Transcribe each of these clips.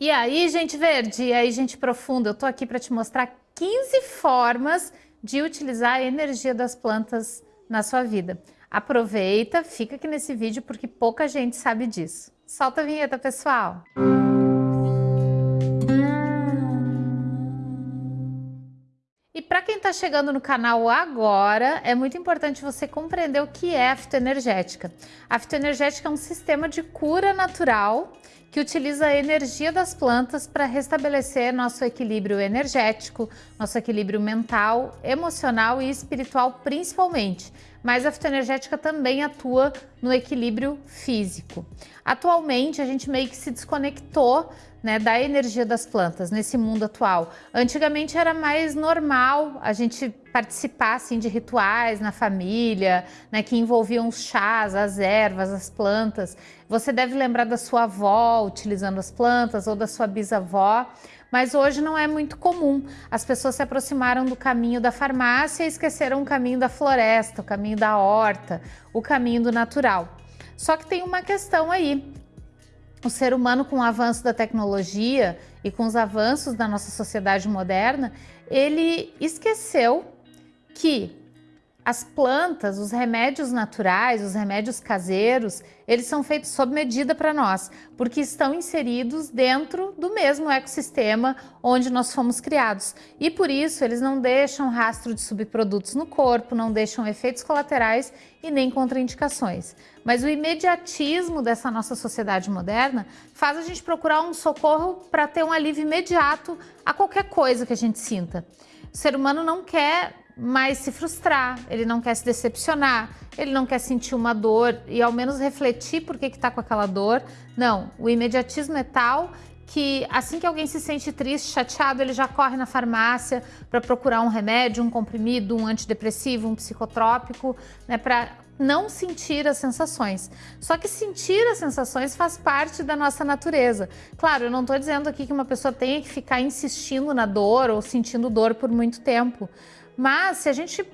E aí, gente verde, e aí, gente profunda, eu tô aqui para te mostrar 15 formas de utilizar a energia das plantas na sua vida. Aproveita, fica aqui nesse vídeo porque pouca gente sabe disso. Solta a vinheta, pessoal! E está chegando no canal agora, é muito importante você compreender o que é a fitoenergética. A fitoenergética é um sistema de cura natural que utiliza a energia das plantas para restabelecer nosso equilíbrio energético, nosso equilíbrio mental, emocional e espiritual principalmente. Mas a fitoenergética também atua no equilíbrio físico. Atualmente a gente meio que se desconectou né, da energia das plantas nesse mundo atual. Antigamente era mais normal a gente participar assim, de rituais na família, né, que envolviam os chás, as ervas, as plantas. Você deve lembrar da sua avó utilizando as plantas ou da sua bisavó, mas hoje não é muito comum. As pessoas se aproximaram do caminho da farmácia e esqueceram o caminho da floresta, o caminho da horta, o caminho do natural. Só que tem uma questão aí o ser humano, com o avanço da tecnologia e com os avanços da nossa sociedade moderna, ele esqueceu que as plantas, os remédios naturais, os remédios caseiros, eles são feitos sob medida para nós, porque estão inseridos dentro do mesmo ecossistema onde nós fomos criados. E por isso eles não deixam rastro de subprodutos no corpo, não deixam efeitos colaterais e nem contraindicações. Mas o imediatismo dessa nossa sociedade moderna faz a gente procurar um socorro para ter um alívio imediato a qualquer coisa que a gente sinta. O ser humano não quer mais se frustrar, ele não quer se decepcionar, ele não quer sentir uma dor e ao menos refletir por que está com aquela dor. Não, o imediatismo é tal que assim que alguém se sente triste, chateado, ele já corre na farmácia para procurar um remédio, um comprimido, um antidepressivo, um psicotrópico, né, para não sentir as sensações. Só que sentir as sensações faz parte da nossa natureza. Claro, eu não estou dizendo aqui que uma pessoa tenha que ficar insistindo na dor ou sentindo dor por muito tempo. Mas se a gente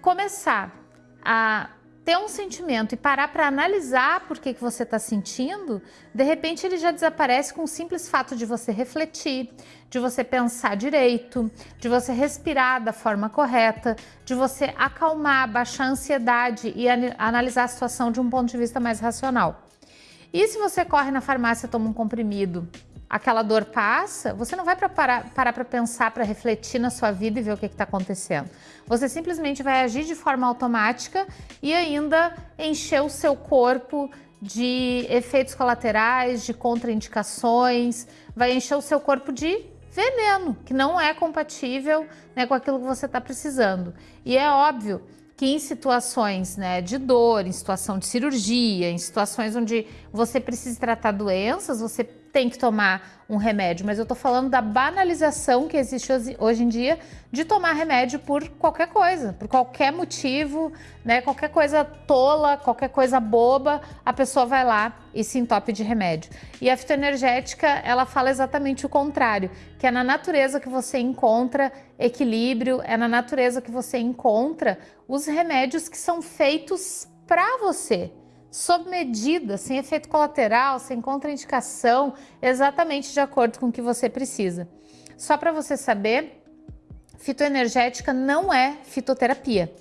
começar a ter um sentimento e parar para analisar por que, que você está sentindo, de repente ele já desaparece com o simples fato de você refletir, de você pensar direito, de você respirar da forma correta, de você acalmar, baixar a ansiedade e analisar a situação de um ponto de vista mais racional. E se você corre na farmácia toma um comprimido aquela dor passa, você não vai parar para pensar, para refletir na sua vida e ver o que está acontecendo. Você simplesmente vai agir de forma automática e ainda encher o seu corpo de efeitos colaterais, de contraindicações, vai encher o seu corpo de veneno, que não é compatível né, com aquilo que você está precisando. E é óbvio que em situações né, de dor, em situação de cirurgia, em situações onde você precisa tratar doenças, você tem que tomar um remédio, mas eu tô falando da banalização que existe hoje em dia de tomar remédio por qualquer coisa, por qualquer motivo, né? Qualquer coisa tola, qualquer coisa boba, a pessoa vai lá e se entope de remédio. E a fitoenergética, ela fala exatamente o contrário, que é na natureza que você encontra equilíbrio, é na natureza que você encontra os remédios que são feitos para você, sob medida, sem efeito colateral, sem contraindicação, exatamente de acordo com o que você precisa. Só para você saber, fitoenergética não é fitoterapia.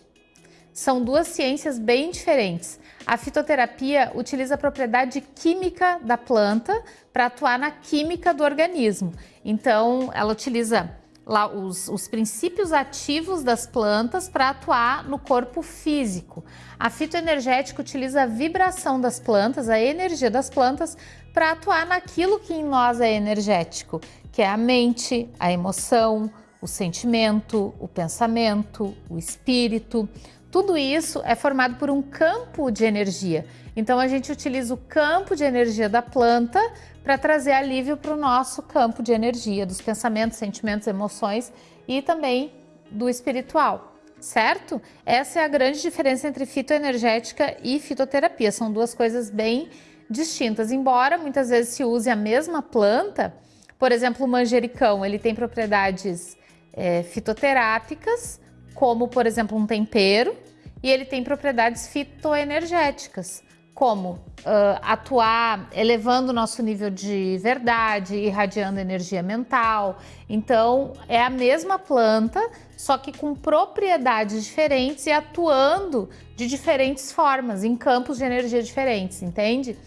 São duas ciências bem diferentes. A fitoterapia utiliza a propriedade química da planta para atuar na química do organismo. Então, ela utiliza lá os, os princípios ativos das plantas para atuar no corpo físico. A fitoenergética utiliza a vibração das plantas, a energia das plantas, para atuar naquilo que em nós é energético, que é a mente, a emoção, o sentimento, o pensamento, o espírito. Tudo isso é formado por um campo de energia. Então a gente utiliza o campo de energia da planta para trazer alívio para o nosso campo de energia, dos pensamentos, sentimentos, emoções e também do espiritual, certo? Essa é a grande diferença entre fitoenergética e fitoterapia. São duas coisas bem distintas, embora muitas vezes se use a mesma planta. Por exemplo, o manjericão, ele tem propriedades é, fitoterápicas, como por exemplo um tempero, e ele tem propriedades fitoenergéticas, como uh, atuar elevando o nosso nível de verdade, irradiando energia mental. Então, é a mesma planta, só que com propriedades diferentes e atuando de diferentes formas, em campos de energia diferentes, entende?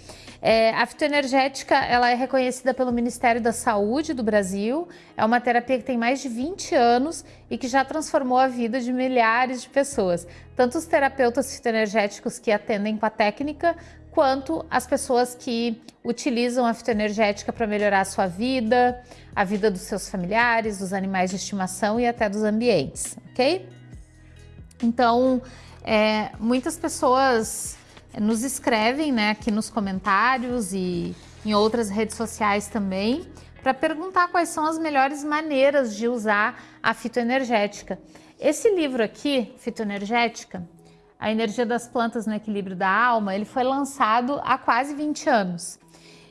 É, a fitoenergética ela é reconhecida pelo Ministério da Saúde do Brasil, é uma terapia que tem mais de 20 anos e que já transformou a vida de milhares de pessoas, tanto os terapeutas fitoenergéticos que atendem com a técnica, quanto as pessoas que utilizam a fitoenergética para melhorar a sua vida, a vida dos seus familiares, dos animais de estimação e até dos ambientes, ok? Então, é, muitas pessoas nos escrevem né, aqui nos comentários e em outras redes sociais também para perguntar quais são as melhores maneiras de usar a fitoenergética. Esse livro aqui, Fitoenergética, A Energia das Plantas no Equilíbrio da Alma, ele foi lançado há quase 20 anos.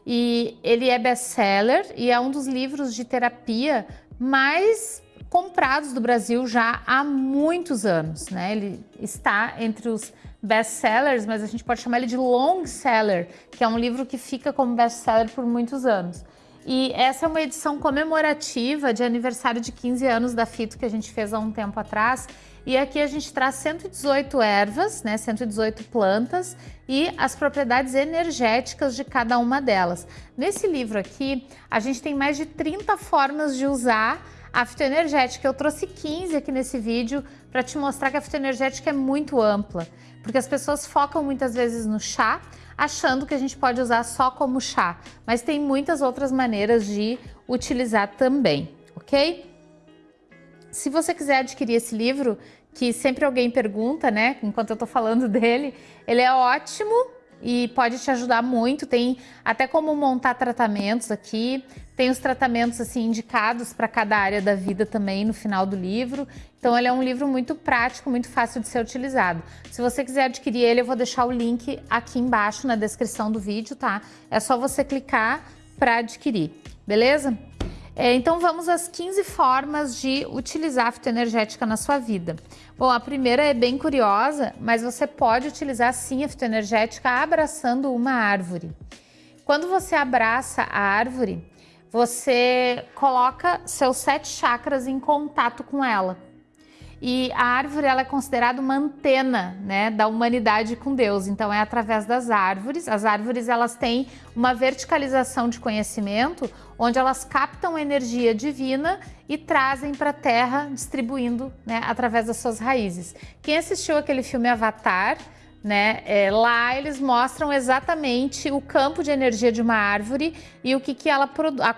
E ele é best-seller e é um dos livros de terapia mais comprados do Brasil já há muitos anos. Né? Ele está entre os best-sellers, mas a gente pode chamar ele de long-seller, que é um livro que fica como best-seller por muitos anos. E essa é uma edição comemorativa de aniversário de 15 anos da Fito que a gente fez há um tempo atrás. E aqui a gente traz 118 ervas, né, 118 plantas e as propriedades energéticas de cada uma delas. Nesse livro aqui, a gente tem mais de 30 formas de usar a fitoenergética. Eu trouxe 15 aqui nesse vídeo para te mostrar que a fitoenergética é muito ampla, porque as pessoas focam muitas vezes no chá, achando que a gente pode usar só como chá, mas tem muitas outras maneiras de utilizar também, ok? Se você quiser adquirir esse livro, que sempre alguém pergunta, né, enquanto eu tô falando dele, ele é ótimo e pode te ajudar muito. Tem até como montar tratamentos aqui, tem os tratamentos assim indicados para cada área da vida também no final do livro. Então ele é um livro muito prático, muito fácil de ser utilizado. Se você quiser adquirir ele, eu vou deixar o link aqui embaixo na descrição do vídeo, tá? É só você clicar para adquirir, beleza? É, então vamos às 15 formas de utilizar a fitoenergética na sua vida. Bom, a primeira é bem curiosa, mas você pode utilizar sim a fitoenergética abraçando uma árvore. Quando você abraça a árvore, você coloca seus sete chakras em contato com ela. E a árvore ela é considerada uma antena né, da humanidade com Deus. Então é através das árvores. As árvores elas têm uma verticalização de conhecimento, onde elas captam energia divina e trazem para a Terra, distribuindo né, através das suas raízes. Quem assistiu aquele filme Avatar né? É, lá eles mostram exatamente o campo de energia de uma árvore e o que, que ela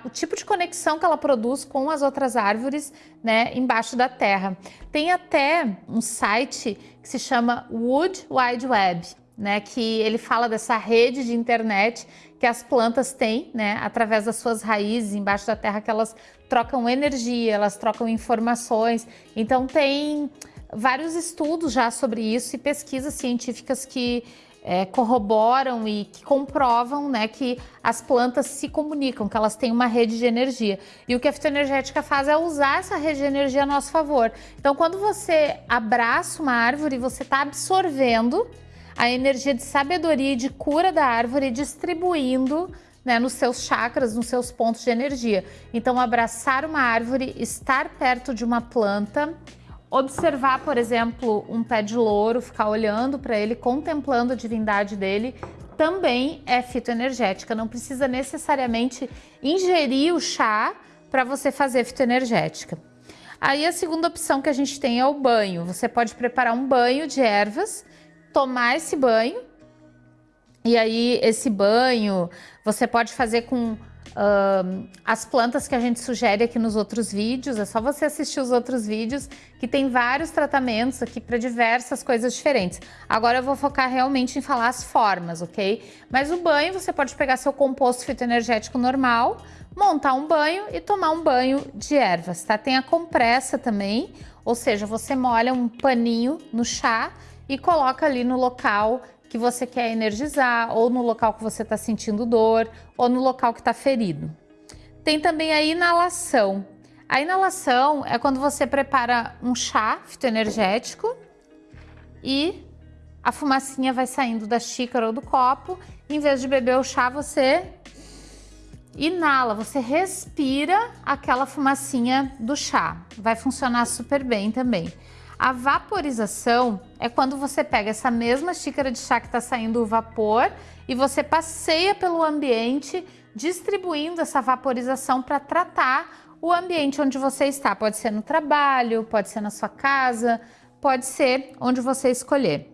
o tipo de conexão que ela produz com as outras árvores, né, embaixo da terra. Tem até um site que se chama Wood Wide Web, né, que ele fala dessa rede de internet que as plantas têm, né, através das suas raízes embaixo da terra que elas trocam energia, elas trocam informações. Então tem vários estudos já sobre isso e pesquisas científicas que é, corroboram e que comprovam né, que as plantas se comunicam, que elas têm uma rede de energia. E o que a fitoenergética faz é usar essa rede de energia a nosso favor. Então, quando você abraça uma árvore, você está absorvendo a energia de sabedoria e de cura da árvore e distribuindo né, nos seus chakras, nos seus pontos de energia. Então, abraçar uma árvore, estar perto de uma planta, Observar, por exemplo, um pé de louro, ficar olhando para ele, contemplando a divindade dele, também é fitoenergética. Não precisa necessariamente ingerir o chá para você fazer fitoenergética. Aí a segunda opção que a gente tem é o banho. Você pode preparar um banho de ervas, tomar esse banho, e aí esse banho você pode fazer com As plantas que a gente sugere aqui nos outros vídeos, é só você assistir os outros vídeos que tem vários tratamentos aqui para diversas coisas diferentes. Agora eu vou focar realmente em falar as formas, ok? Mas o banho, você pode pegar seu composto fitoenergético normal, montar um banho e tomar um banho de ervas, tá? Tem a compressa também, ou seja, você molha um paninho no chá e coloca ali no local que você quer energizar, ou no local que você está sentindo dor, ou no local que está ferido. Tem também a inalação. A inalação é quando você prepara um chá fitoenergético e a fumacinha vai saindo da xícara ou do copo. Em vez de beber o chá, você inala, você respira aquela fumacinha do chá. Vai funcionar super bem também. A vaporização é quando você pega essa mesma xícara de chá que está saindo o vapor e você passeia pelo ambiente distribuindo essa vaporização para tratar o ambiente onde você está. Pode ser no trabalho, pode ser na sua casa, pode ser onde você escolher.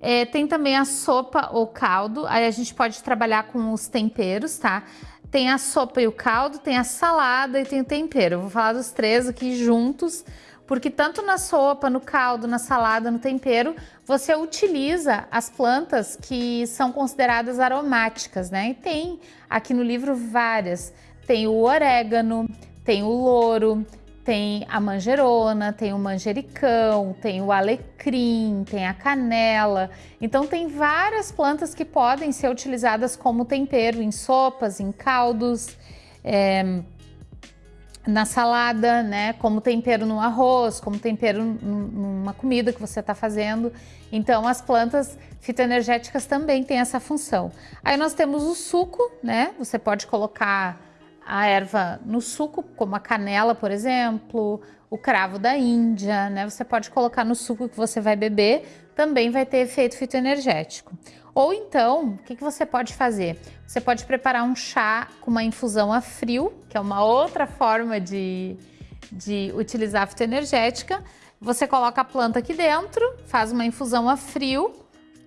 É, tem também a sopa ou caldo, aí a gente pode trabalhar com os temperos, tá? Tem a sopa e o caldo, tem a salada e tem o tempero. Eu vou falar dos três aqui juntos, porque tanto na sopa, no caldo, na salada, no tempero, você utiliza as plantas que são consideradas aromáticas, né? E tem aqui no livro várias. Tem o orégano, tem o louro, tem a manjerona, tem o manjericão, tem o alecrim, tem a canela. Então tem várias plantas que podem ser utilizadas como tempero em sopas, em caldos. É, na salada, né? Como tempero no arroz, como tempero numa comida que você está fazendo. Então, as plantas fitoenergéticas também têm essa função. Aí nós temos o suco, né? Você pode colocar a erva no suco, como a canela, por exemplo, o cravo da Índia, né? Você pode colocar no suco que você vai beber, também vai ter efeito fitoenergético. Ou então, o que, que você pode fazer? Você pode preparar um chá com uma infusão a frio, que é uma outra forma de, de utilizar a fitoenergética. Você coloca a planta aqui dentro, faz uma infusão a frio,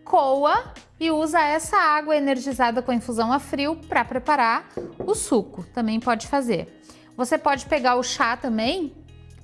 coa e usa essa água energizada com a infusão a frio para preparar o suco. Também pode fazer. Você pode pegar o chá também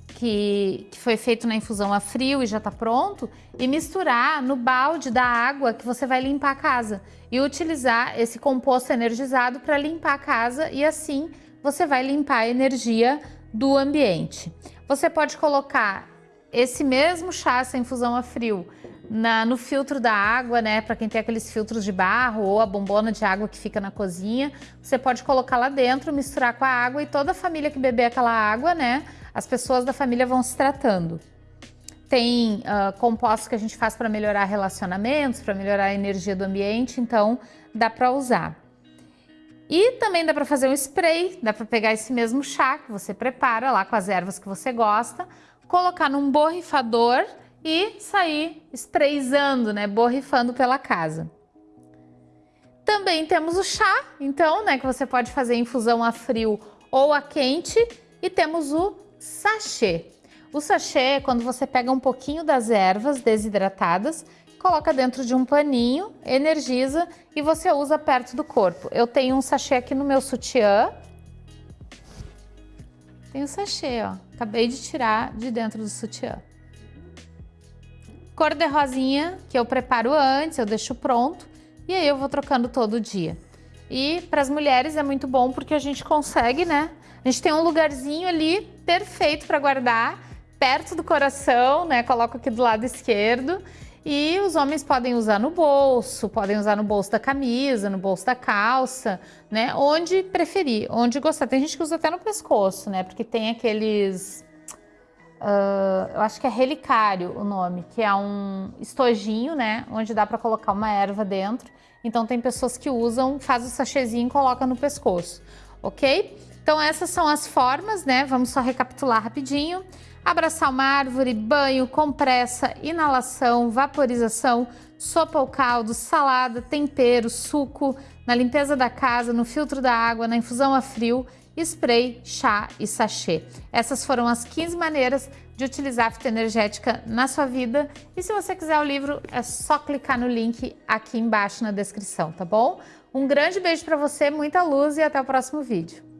que, que foi feito na infusão a frio e já está pronto e misturar no balde da água que você vai limpar a casa e utilizar esse composto energizado para limpar a casa e assim você vai limpar a energia do ambiente. Você pode colocar esse mesmo chá, essa infusão a frio, na, no filtro da água, né? Para quem tem aqueles filtros de barro ou a bombona de água que fica na cozinha, você pode colocar lá dentro, misturar com a água e toda a família que beber aquela água, né? as pessoas da família vão se tratando. Tem uh, compostos que a gente faz para melhorar relacionamentos, para melhorar a energia do ambiente, então dá para usar. E também dá para fazer um spray, dá para pegar esse mesmo chá que você prepara lá com as ervas que você gosta, colocar num borrifador e sair sprayzando, né, borrifando pela casa. Também temos o chá, então, né, que você pode fazer infusão a frio ou a quente, e temos o sachê. O sachê é quando você pega um pouquinho das ervas desidratadas, coloca dentro de um paninho, energiza e você usa perto do corpo. Eu tenho um sachê aqui no meu sutiã. Tem um sachê, ó. Acabei de tirar de dentro do sutiã. Cor de rosinha, que eu preparo antes, eu deixo pronto. E aí eu vou trocando todo dia. E para as mulheres é muito bom porque a gente consegue, né? A gente tem um lugarzinho ali perfeito para guardar, perto do coração, né? Coloco aqui do lado esquerdo. E os homens podem usar no bolso, podem usar no bolso da camisa, no bolso da calça, né? Onde preferir, onde gostar. Tem gente que usa até no pescoço, né? Porque tem aqueles... Uh, eu acho que é relicário o nome, que é um estojinho, né? Onde dá para colocar uma erva dentro. Então tem pessoas que usam, faz o sachêzinho e coloca no pescoço, ok? Então essas são as formas, né? Vamos só recapitular rapidinho. Abraçar uma árvore, banho, compressa, inalação, vaporização, sopa ou caldo, salada, tempero, suco, na limpeza da casa, no filtro da água, na infusão a frio, spray, chá e sachê. Essas foram as 15 maneiras de utilizar a fitoenergética na sua vida. E se você quiser o livro, é só clicar no link aqui embaixo na descrição, tá bom? Um grande beijo para você, muita luz e até o próximo vídeo.